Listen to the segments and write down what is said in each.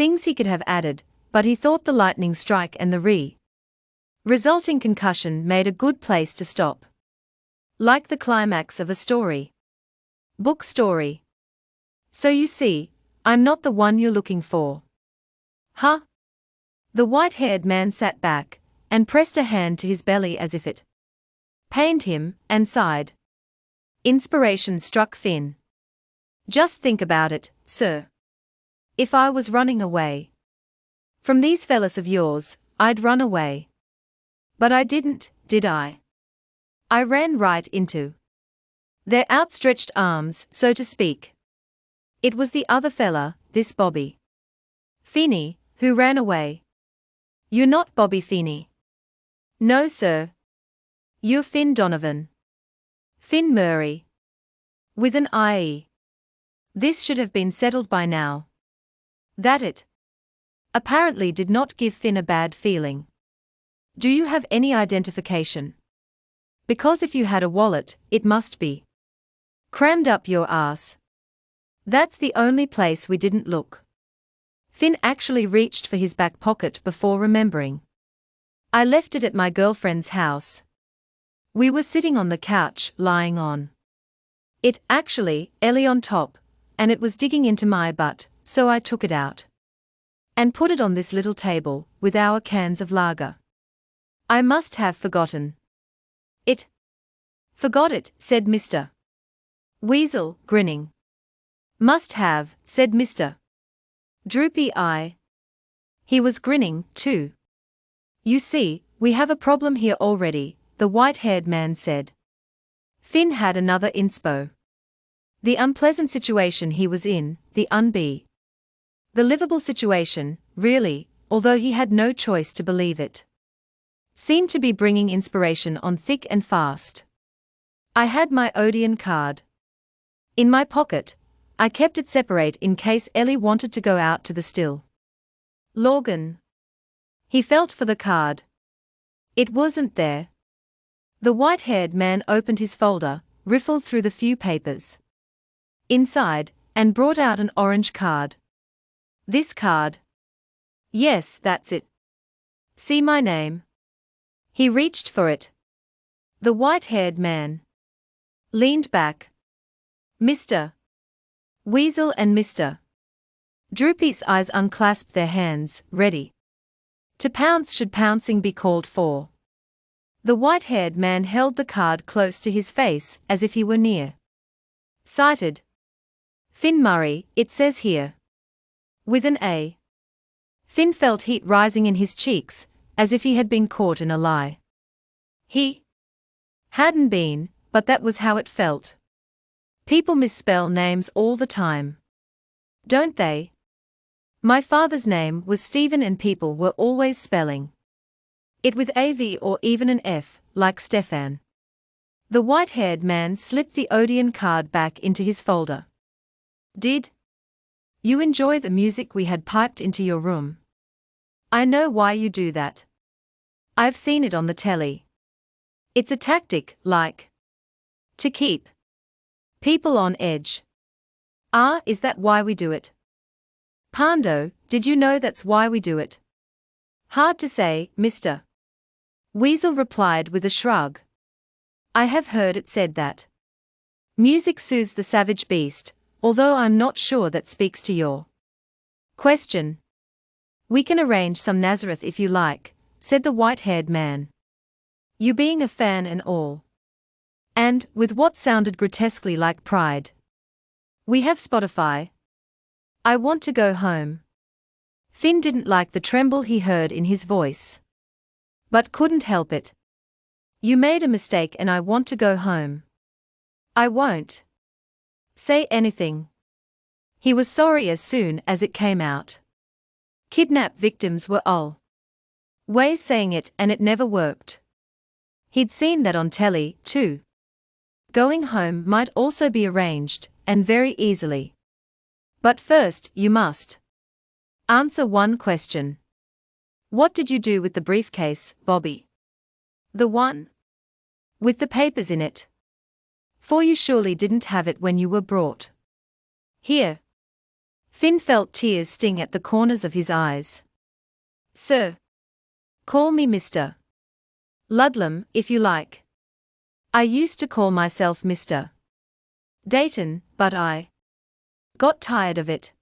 Things he could have added, but he thought the lightning strike and the re resulting concussion made a good place to stop. Like the climax of a story. Book story. So you see, I'm not the one you're looking for. Huh? The white haired man sat back and pressed a hand to his belly as if it pained him, and sighed. Inspiration struck Finn. Just think about it, sir. If I was running away from these fellas of yours, I'd run away. But I didn't, did I? I ran right into their outstretched arms, so to speak. It was the other fella, this Bobby Feeney, who ran away. You're not Bobby Feeney. No, sir. You're Finn Donovan. Finn Murray. With an IE. This should have been settled by now. That it apparently did not give Finn a bad feeling. Do you have any identification? Because if you had a wallet, it must be crammed up your ass. That's the only place we didn't look. Finn actually reached for his back pocket before remembering. I left it at my girlfriend's house. We were sitting on the couch, lying on it, actually, Ellie on top, and it was digging into my butt, so I took it out and put it on this little table, with our cans of lager. I must have forgotten it. Forgot it, said Mr. Weasel, grinning. Must have, said Mr. Droopy Eye. He was grinning, too. You see, we have a problem here already, the white haired man said. Finn had another inspo. The unpleasant situation he was in, the unbe. The livable situation, really, although he had no choice to believe it. Seemed to be bringing inspiration on thick and fast. I had my Odeon card. In my pocket, I kept it separate in case Ellie wanted to go out to the still. Logan. He felt for the card. It wasn't there. The white haired man opened his folder, riffled through the few papers inside, and brought out an orange card. This card. Yes, that's it. See my name. He reached for it. The white haired man leaned back. Mr. Weasel and Mr. Droopy's eyes unclasped their hands, ready. To pounce should pouncing be called for. The white haired man held the card close to his face, as if he were near. Sighted. Finn Murray, it says here. With an A. Finn felt heat rising in his cheeks, as if he had been caught in a lie. He hadn't been, but that was how it felt. People misspell names all the time. Don't they? My father's name was Stephen and people were always spelling it with AV or even an F, like Stefan. The white haired man slipped the Odeon card back into his folder. Did you enjoy the music we had piped into your room? I know why you do that. I've seen it on the telly. It's a tactic, like to keep people on edge. Ah, is that why we do it? Pando, did you know that's why we do it? Hard to say, mister. Weasel replied with a shrug. I have heard it said that. Music soothes the savage beast, although I'm not sure that speaks to your question. We can arrange some Nazareth if you like, said the white haired man. You being a fan and all. And, with what sounded grotesquely like pride. We have Spotify, I want to go home. Finn didn't like the tremble he heard in his voice. But couldn't help it. You made a mistake and I want to go home. I won't say anything. He was sorry as soon as it came out. Kidnap victims were all way saying it and it never worked. He'd seen that on telly, too. Going home might also be arranged, and very easily. But first, you must answer one question. What did you do with the briefcase, Bobby? The one with the papers in it. For you surely didn't have it when you were brought here. Finn felt tears sting at the corners of his eyes. Sir. Call me Mr. Ludlam, if you like. I used to call myself Mr. Dayton, but I got tired of it.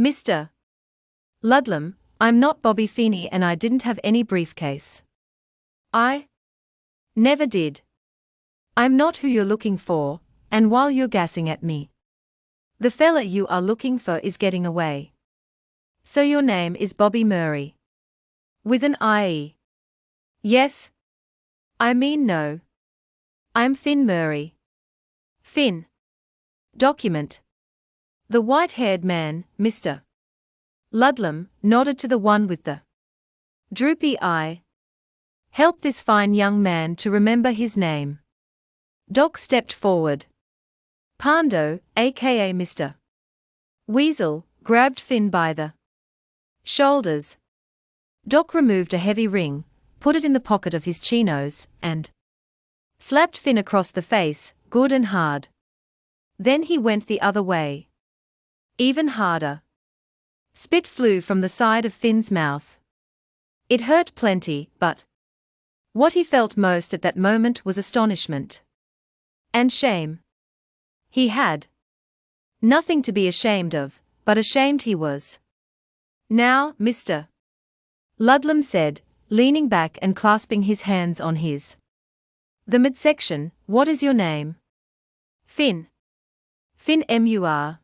Mr. Ludlam, I'm not Bobby Feeney and I didn't have any briefcase. I never did. I'm not who you're looking for, and while you're gassing at me, the fella you are looking for is getting away. So your name is Bobby Murray. With an IE. Yes. I mean no. I'm Finn Murray. Finn. Document. The white haired man, Mr. Ludlam, nodded to the one with the droopy eye. Help this fine young man to remember his name. Doc stepped forward. Pando, aka Mr. Weasel, grabbed Finn by the shoulders. Doc removed a heavy ring, put it in the pocket of his chinos, and slapped Finn across the face, good and hard. Then he went the other way. Even harder. Spit flew from the side of Finn's mouth. It hurt plenty, but what he felt most at that moment was astonishment and shame. He had nothing to be ashamed of, but ashamed he was. Now, Mr. Ludlam said, leaning back and clasping his hands on his. The midsection, what is your name? Finn. Finn M.U.R.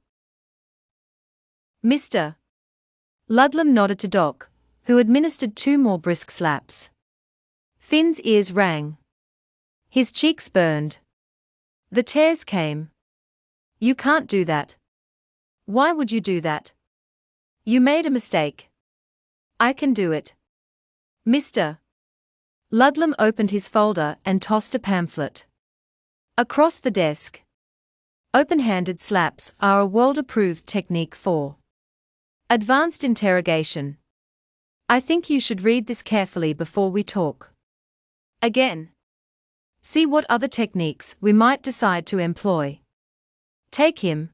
Mr. Ludlam nodded to Doc, who administered two more brisk slaps. Finn's ears rang. His cheeks burned. The tears came. You can't do that. Why would you do that? You made a mistake. I can do it. Mr. Ludlam opened his folder and tossed a pamphlet. Across the desk. Open handed slaps are a world approved technique for advanced interrogation. I think you should read this carefully before we talk. Again. See what other techniques we might decide to employ. Take him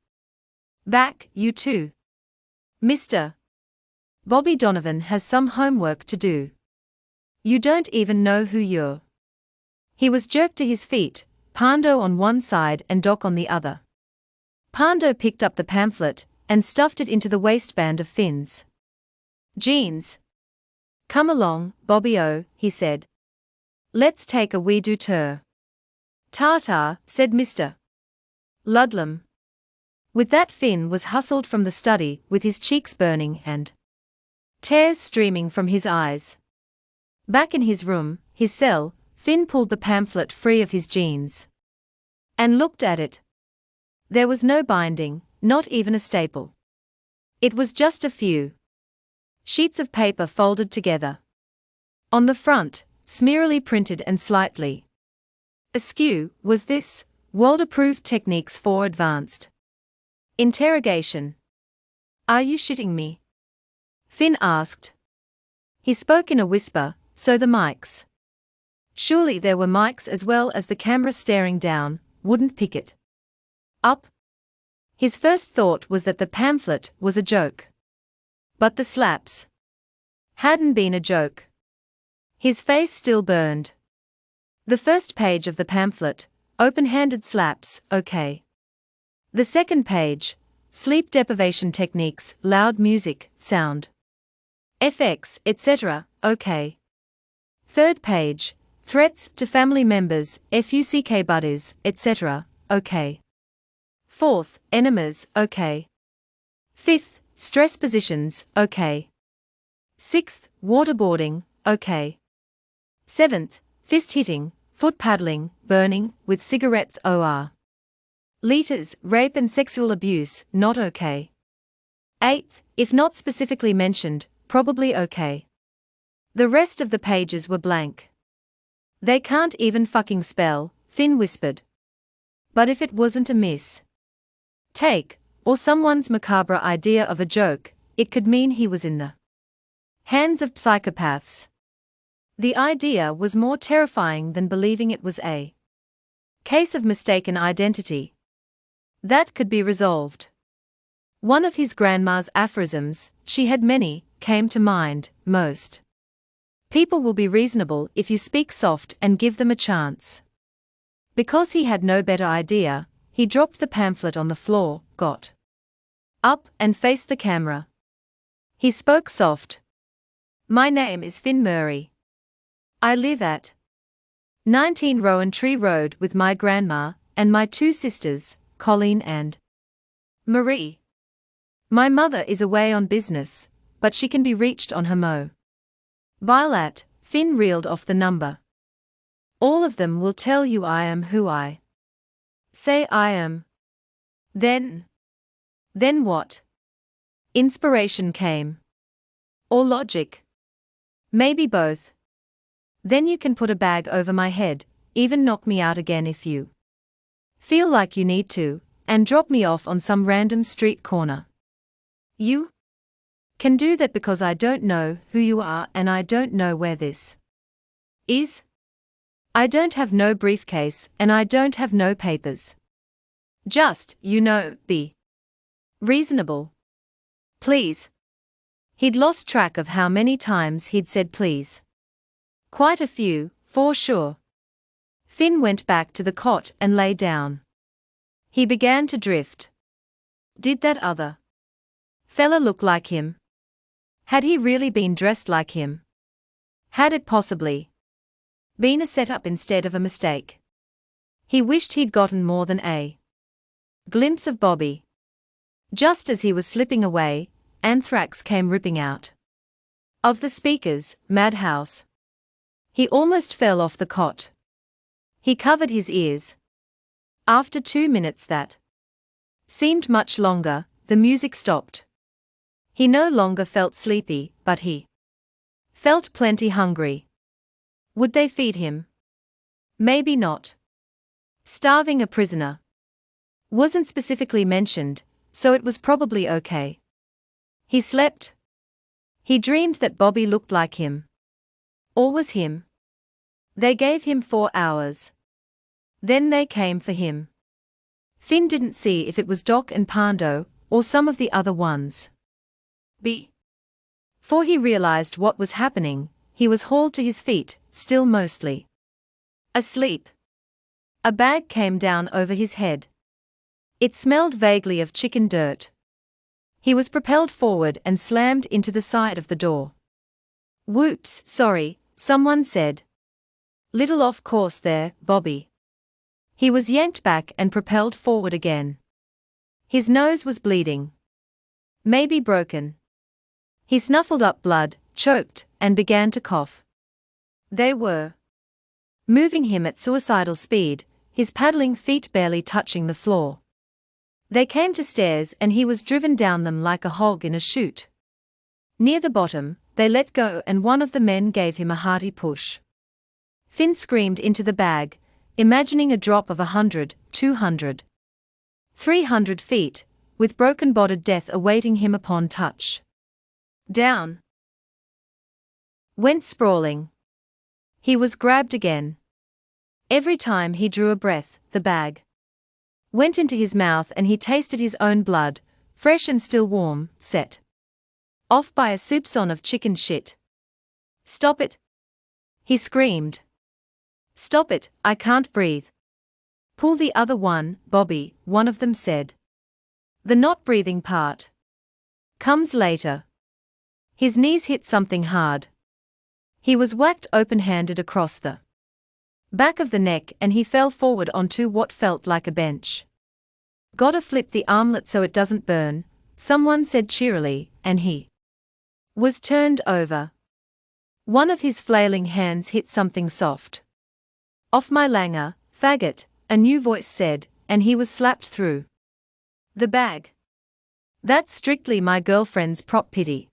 back, you too. Mr. Bobby Donovan has some homework to do. You don't even know who you're. He was jerked to his feet, Pando on one side and Doc on the other. Pando picked up the pamphlet and stuffed it into the waistband of Finn's jeans. Come along, Bobby O, he said. Let's take a wee do tour. Ta-ta, said Mr. Ludlam. With that Finn was hustled from the study with his cheeks burning and tears streaming from his eyes. Back in his room, his cell, Finn pulled the pamphlet free of his jeans and looked at it. There was no binding, not even a staple. It was just a few sheets of paper folded together. On the front, smearily printed and slightly askew, was this World Approved Techniques for Advanced Interrogation. Are you shitting me? Finn asked. He spoke in a whisper, so the mics. Surely there were mics as well as the camera staring down, wouldn't pick it up. His first thought was that the pamphlet was a joke. But the slaps hadn't been a joke. His face still burned. The first page of the pamphlet, open handed slaps, okay. The second page, sleep deprivation techniques, loud music, sound FX, etc., okay. Third page, threats to family members, FUCK buddies, etc., okay. Fourth, enemas, okay. Fifth, stress positions, okay. Sixth, waterboarding, okay. Seventh, fist hitting, foot paddling, burning, with cigarettes, OR. Liters, rape and sexual abuse, not okay. Eighth, if not specifically mentioned, probably okay. The rest of the pages were blank. They can't even fucking spell, Finn whispered. But if it wasn't a miss, take, or someone's macabre idea of a joke, it could mean he was in the hands of psychopaths. The idea was more terrifying than believing it was a case of mistaken identity. That could be resolved. One of his grandma's aphorisms, she had many, came to mind, most. People will be reasonable if you speak soft and give them a chance. Because he had no better idea, he dropped the pamphlet on the floor, got up, and faced the camera. He spoke soft. My name is Finn Murray. I live at 19 Rowan Tree Road with my grandma and my two sisters, Colleen and Marie. My mother is away on business, but she can be reached on her mo. Violet, Finn reeled off the number. All of them will tell you I am who I say I am. Then. Then what? Inspiration came. Or logic. Maybe both. Then you can put a bag over my head, even knock me out again if you feel like you need to, and drop me off on some random street corner. You can do that because I don't know who you are and I don't know where this is. I don't have no briefcase and I don't have no papers. Just, you know, be reasonable. Please. He'd lost track of how many times he'd said please. Quite a few, for sure. Finn went back to the cot and lay down. He began to drift. Did that other fella look like him? Had he really been dressed like him? Had it possibly been a setup instead of a mistake? He wished he'd gotten more than a glimpse of Bobby. Just as he was slipping away, Anthrax came ripping out of the speakers, Madhouse. He almost fell off the cot. He covered his ears. After two minutes that seemed much longer, the music stopped. He no longer felt sleepy, but he felt plenty hungry. Would they feed him? Maybe not. Starving a prisoner wasn't specifically mentioned, so it was probably okay. He slept. He dreamed that Bobby looked like him. Or was him. They gave him four hours. Then they came for him. Finn didn't see if it was Doc and Pando, or some of the other ones. B. For he realized what was happening, he was hauled to his feet, still mostly asleep. A bag came down over his head. It smelled vaguely of chicken dirt. He was propelled forward and slammed into the side of the door. Whoops, sorry, someone said. Little off course there, Bobby. He was yanked back and propelled forward again. His nose was bleeding. Maybe broken. He snuffled up blood, choked, and began to cough. They were moving him at suicidal speed, his paddling feet barely touching the floor. They came to stairs and he was driven down them like a hog in a chute. Near the bottom, they let go and one of the men gave him a hearty push. Finn screamed into the bag, imagining a drop of a hundred, two hundred, three hundred feet, with broken bodied death awaiting him upon touch. Down. Went sprawling. He was grabbed again. Every time he drew a breath, the bag went into his mouth and he tasted his own blood, fresh and still warm, set off by a soupçon of chicken shit. Stop it! He screamed. Stop it, I can't breathe. Pull the other one, Bobby, one of them said. The not breathing part comes later. His knees hit something hard. He was whacked open handed across the back of the neck and he fell forward onto what felt like a bench. Gotta flip the armlet so it doesn't burn, someone said cheerily, and he was turned over. One of his flailing hands hit something soft. Off my langer, faggot, a new voice said, and he was slapped through. The bag. That's strictly my girlfriend's prop pity.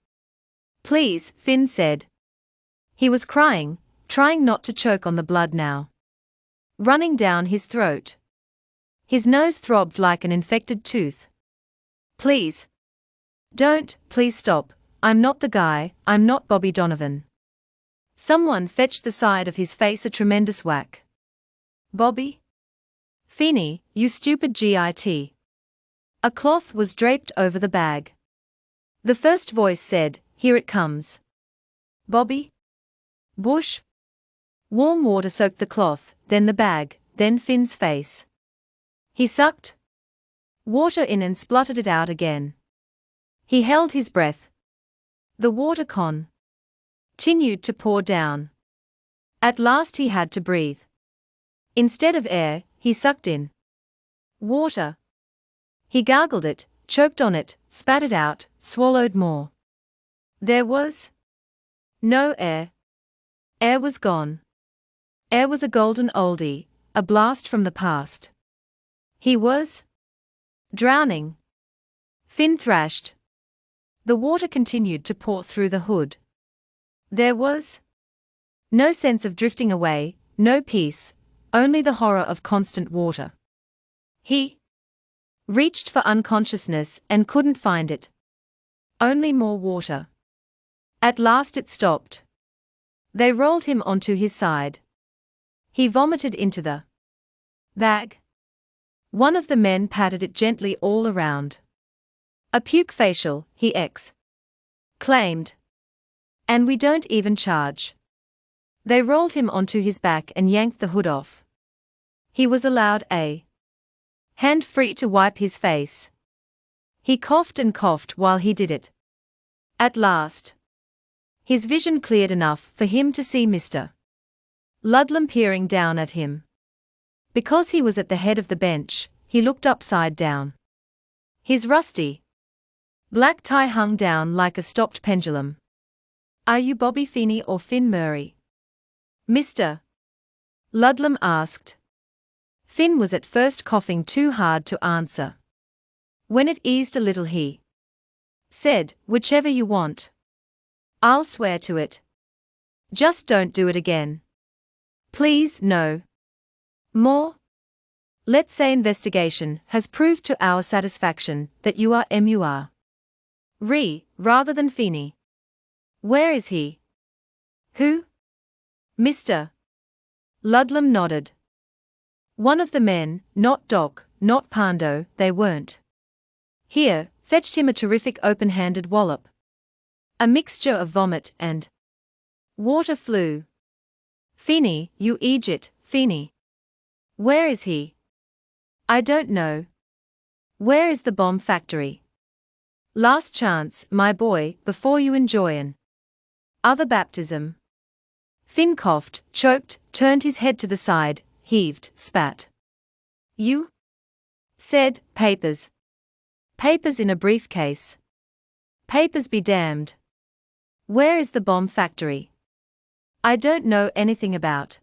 Please, Finn said. He was crying, trying not to choke on the blood now. Running down his throat. His nose throbbed like an infected tooth. Please. Don't, please stop, I'm not the guy, I'm not Bobby Donovan. Someone fetched the side of his face a tremendous whack. Bobby? Feeney, you stupid GIT. A cloth was draped over the bag. The first voice said, Here it comes. Bobby? Bush? Warm water soaked the cloth, then the bag, then Finn's face. He sucked water in and spluttered it out again. He held his breath. The water con continued to pour down. At last he had to breathe. Instead of air, he sucked in water. He gargled it, choked on it, spat it out, swallowed more. There was no air. Air was gone. Air was a golden oldie, a blast from the past. He was drowning. Finn thrashed. The water continued to pour through the hood. There was no sense of drifting away, no peace, only the horror of constant water. He reached for unconsciousness and couldn't find it. Only more water. At last it stopped. They rolled him onto his side. He vomited into the bag. One of the men patted it gently all around. A puke facial, he ex claimed. And we don't even charge. They rolled him onto his back and yanked the hood off. He was allowed a hand free to wipe his face. He coughed and coughed while he did it. At last, his vision cleared enough for him to see Mr. Ludlam peering down at him. Because he was at the head of the bench, he looked upside down. His rusty black tie hung down like a stopped pendulum. Are you Bobby Feeney or Finn Murray? Mr. Ludlam asked. Finn was at first coughing too hard to answer. When it eased a little, he said, Whichever you want. I'll swear to it. Just don't do it again. Please, no. More? Let's say investigation has proved to our satisfaction that you are MUR. Re, rather than Feeney. Where is he? Who? Mr. Ludlam nodded. One of the men, not Doc, not Pando, they weren't. Here, fetched him a terrific open handed wallop. A mixture of vomit and water flew. Feeney, you Egypt, Feeney. Where is he? I don't know. Where is the bomb factory? Last chance, my boy, before you enjoy an other baptism. Finn coughed, choked, turned his head to the side, heaved, spat. You? Said, papers. Papers in a briefcase. Papers be damned. Where is the bomb factory? I don't know anything about.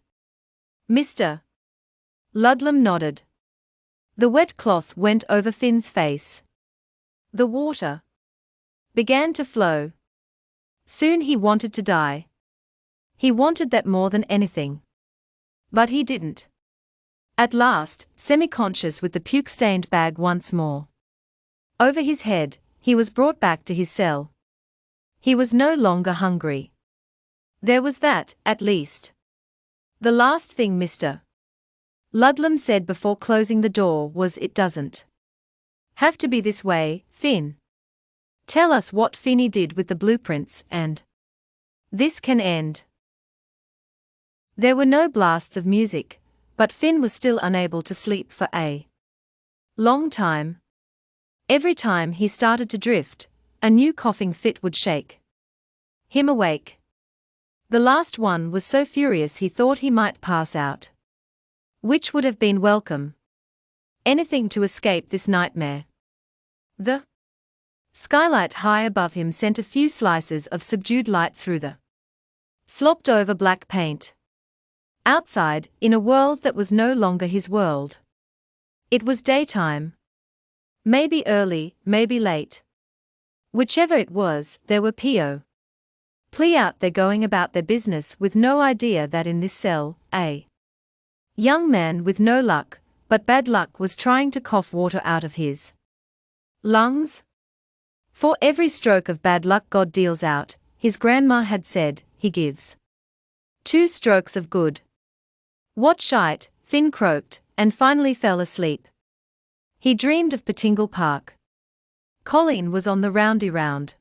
Mr. Ludlam nodded. The wet cloth went over Finn's face. The water began to flow. Soon he wanted to die. He wanted that more than anything. But he didn't. At last, semi conscious with the puke stained bag once more. Over his head, he was brought back to his cell. He was no longer hungry. There was that, at least. The last thing Mr. Ludlam said before closing the door was It doesn't have to be this way, Finn. Tell us what Finny did with the blueprints and this can end. There were no blasts of music, but Finn was still unable to sleep for a long time. Every time he started to drift, a new coughing fit would shake him awake. The last one was so furious he thought he might pass out. Which would have been welcome. Anything to escape this nightmare. The skylight high above him sent a few slices of subdued light through the slopped over black paint. Outside, in a world that was no longer his world. It was daytime. Maybe early, maybe late. Whichever it was, there were P.O. Plea out there going about their business with no idea that in this cell, a young man with no luck, but bad luck was trying to cough water out of his lungs. For every stroke of bad luck God deals out, his grandma had said, he gives two strokes of good. What shite, Finn croaked, and finally fell asleep. He dreamed of Patingle Park. Colleen was on the roundy round.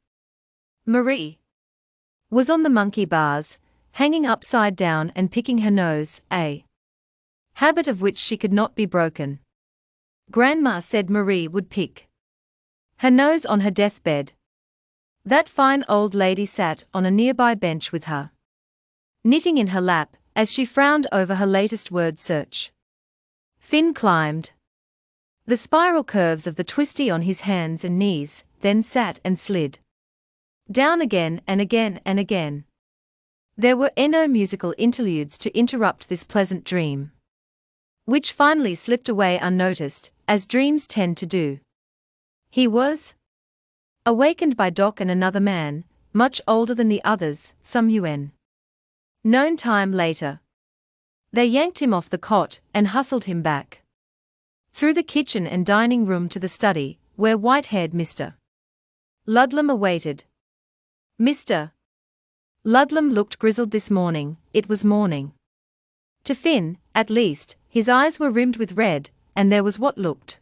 Marie was on the monkey bars, hanging upside down and picking her nose, a habit of which she could not be broken. Grandma said Marie would pick her nose on her deathbed. That fine old lady sat on a nearby bench with her, knitting in her lap, as she frowned over her latest word search. Finn climbed the spiral curves of the twisty on his hands and knees, then sat and slid down again and again and again. There were no musical interludes to interrupt this pleasant dream, which finally slipped away unnoticed, as dreams tend to do. He was awakened by Doc and another man, much older than the others, some UN. Known time later. They yanked him off the cot and hustled him back. Through the kitchen and dining room to the study, where white haired Mr. Ludlam awaited. Mr. Ludlam looked grizzled this morning, it was morning. To Finn, at least, his eyes were rimmed with red, and there was what looked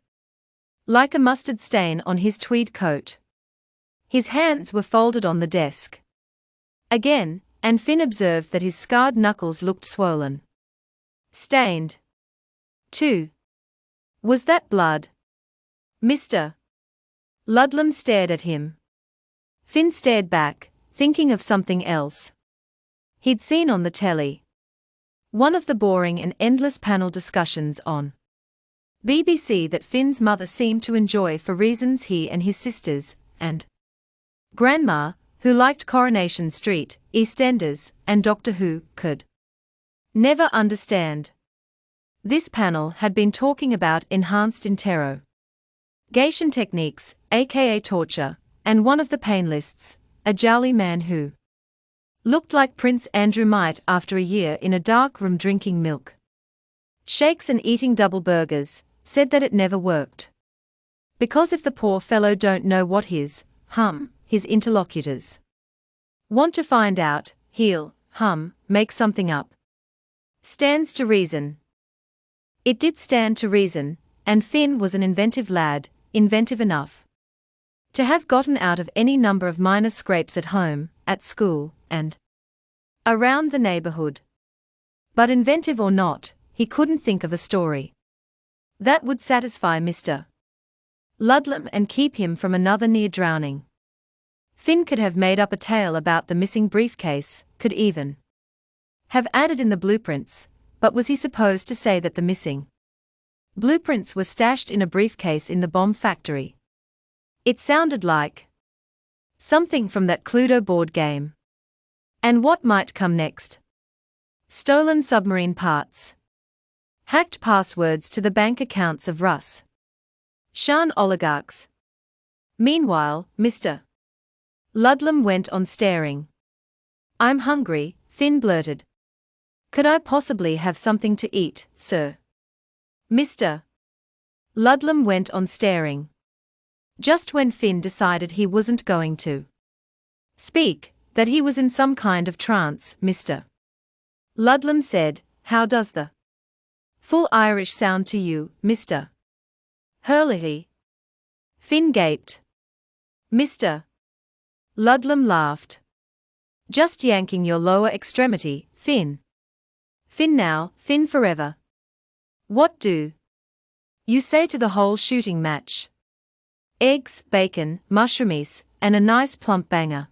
like a mustard stain on his tweed coat. His hands were folded on the desk. Again, and Finn observed that his scarred knuckles looked swollen. Stained. 2. Was that blood? Mr. Ludlam stared at him. Finn stared back, thinking of something else. He'd seen on the telly one of the boring and endless panel discussions on BBC that Finn's mother seemed to enjoy for reasons he and his sisters, and Grandma, who liked Coronation Street, EastEnders, and Doctor Who, could never understand. This panel had been talking about enhanced interrogation techniques, aka torture, and one of the panelists, a jolly man who looked like Prince Andrew might after a year in a dark room drinking milk shakes and eating double burgers, said that it never worked. Because if the poor fellow don't know what his, hum, his interlocutors want to find out, he'll, hum, make something up. Stands to reason. It did stand to reason, and Finn was an inventive lad, inventive enough to have gotten out of any number of minor scrapes at home, at school, and around the neighborhood. But inventive or not, he couldn't think of a story that would satisfy Mr. Ludlam and keep him from another near drowning. Finn could have made up a tale about the missing briefcase, could even have added in the blueprints, but was he supposed to say that the missing blueprints were stashed in a briefcase in the bomb factory? It sounded like something from that Cluedo board game. And what might come next? Stolen submarine parts. Hacked passwords to the bank accounts of Russ. Shan oligarchs. Meanwhile, Mr. Ludlam went on staring. I'm hungry, Finn blurted. Could I possibly have something to eat, sir? Mr. Ludlam went on staring. Just when Finn decided he wasn't going to speak, that he was in some kind of trance, Mr. Ludlam said, How does the full Irish sound to you, Mr. Hurley? Finn gaped. Mr. Ludlam laughed. Just yanking your lower extremity, Finn. Finn now, Finn forever. What do you say to the whole shooting match? eggs, bacon, mushroomies, and a nice plump banger.